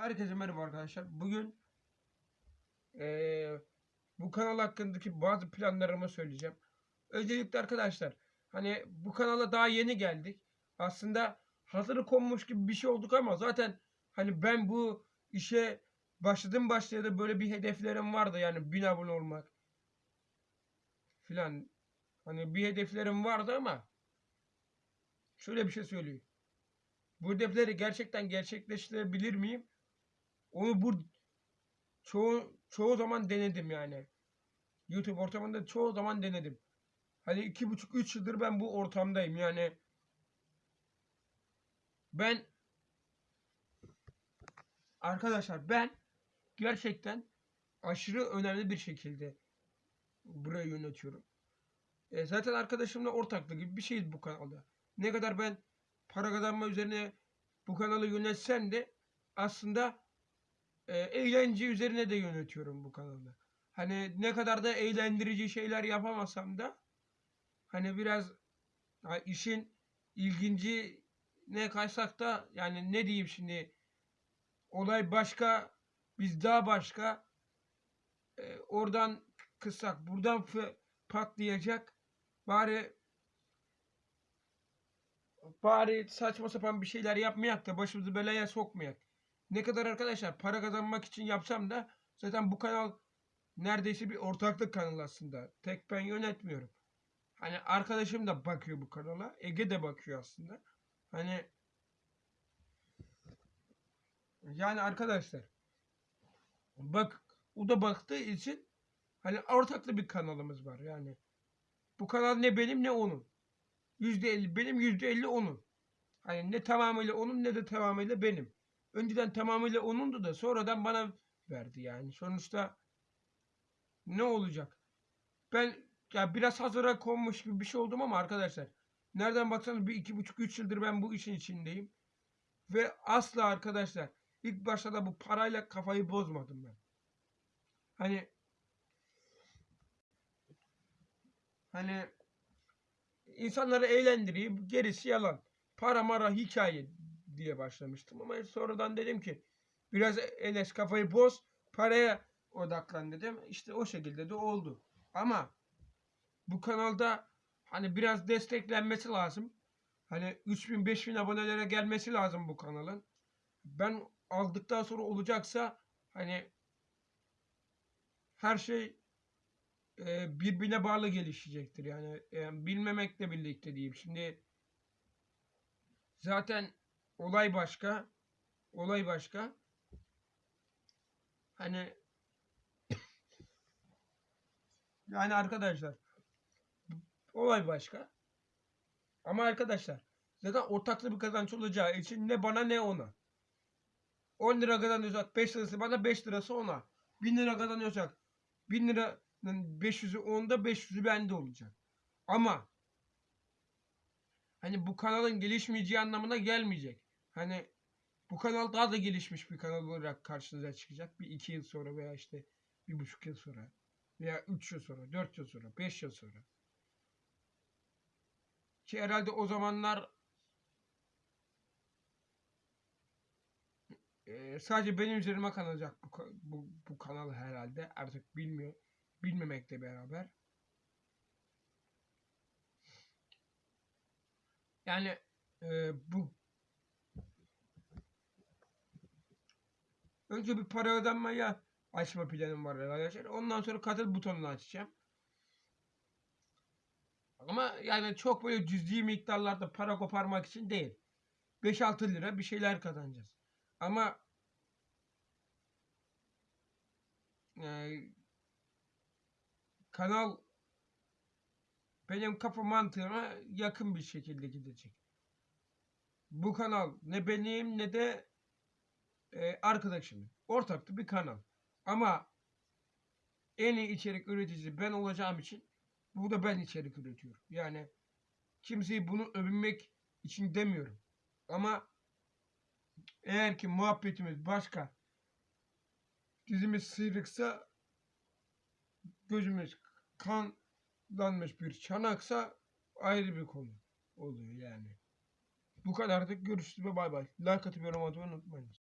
Herkese merhaba arkadaşlar. Bugün eee, bu kanal hakkındaki bazı planlarımı söyleyeceğim. Öncelikle arkadaşlar hani bu kanala daha yeni geldik. Aslında hazırı konmuş gibi bir şey olduk ama zaten hani ben bu işe başladım başlayalı böyle bir hedeflerim vardı yani 1000 abone olmak filan. Hani bir hedeflerim vardı ama şöyle bir şey söyleyeyim. Bu hedefleri gerçekten gerçekleştirebilir miyim? Onu bu çoğu çoğu zaman denedim yani. YouTube ortamında çoğu zaman denedim. Hani iki buçuk üç yıldır ben bu ortamdayım yani. Ben arkadaşlar ben gerçekten aşırı önemli bir şekilde burayı yönetiyorum. E, zaten arkadaşımla ortaklı gibi bir şeyiz bu kanalda. Ne kadar ben para kazanma üzerine bu kanalı yönetsem de aslında e, eğlence üzerine de yönetiyorum bu kanalı. Hani ne kadar da eğlendirici şeyler yapamasam da hani biraz ha, işin ilginci ne kaysak da yani ne diyeyim şimdi olay başka biz daha başka E, oradan kıssak buradan patlayacak bari bari saçma sapan bir şeyler yapmayak da başımızı belaya sokmayak. Ne kadar arkadaşlar para kazanmak için yapsam da zaten bu kanal neredeyse bir ortaklık kanalı aslında. Tek ben yönetmiyorum. Hani arkadaşım da bakıyor bu kanala. Ege de bakıyor aslında. Hani yani arkadaşlar bak o da baktığı için hani ortaklı bir kanalımız var yani. Bu kanal ne benim ne onun. %50 benim %50 onun. Hani ne tamamıyla onun ne de tamamıyla benim. Önceden tamamıyla onundu da sonradan bana verdi yani. Sonuçta ne olacak? Ben ya biraz hazıra konmuş gibi bir şey oldum ama arkadaşlar nereden baksanız bir iki buçuk üç yıldır ben bu işin içindeyim. Ve asla arkadaşlar ilk başta da bu parayla kafayı bozmadım ben. Hani hani insanları eğlendireyim gerisi yalan. Para mara hikaye diye başlamıştım ama sonradan dedim ki biraz Enes kafayı boz paraya odaklan dedim. İşte o şekilde de oldu. Ama bu kanalda hani biraz desteklenmesi lazım. Hani 3000 5000 abonelere gelmesi lazım bu kanalın. Ben aldıktan sonra olacaksa hani her şey e, birbirine bağlı gelişecektir. Yani e, bilmemekle birlikte diyeyim. Şimdi zaten olay başka. Olay başka. Hani yani arkadaşlar olay başka. Ama arkadaşlar zaten ortaklı bir kazanç olacağı için ne bana ne ona. 10 lira kazanıyorsak 5 lirası bana 5 lirası ona. 1000 lira kazanıyorsak 1000 liranın 500'ü onda 500'ü bende olacak. Ama hani bu kanalın gelişmeyeceği anlamına gelmeyecek. Hani bu kanal daha da gelişmiş bir kanal olarak karşınıza çıkacak. Bir iki yıl sonra veya işte bir buçuk yıl sonra veya üç yıl sonra, dört yıl sonra, beş yıl sonra. Ki herhalde o zamanlar e, sadece benim üzerime kalacak bu, bu, bu kanal herhalde. Artık bilmiyor. Bilmemekle beraber. Yani e, bu önce bir para ödenmeye açma planım var arkadaşlar. Ondan sonra katıl butonunu açacağım. Ama yani çok böyle cüzi miktarlarda para koparmak için değil. 5-6 lira bir şeyler kazanacağız. Ama e, kanal benim kafa mantığıma yakın bir şekilde gidecek. Bu kanal ne benim ne de e, arkadaşımın. Ortaklı bir kanal. Ama en iyi içerik üreticisi ben olacağım için burada ben içerik üretiyorum. Yani kimseyi bunu övünmek için demiyorum. Ama eğer ki muhabbetimiz başka dizimiz sıyrıksa gözümüz kanlanmış bir çanaksa ayrı bir konu oluyor yani. Bu kadardık. Görüşürüz ve bay bay. Like atıp yorum atmayı unutmayınız.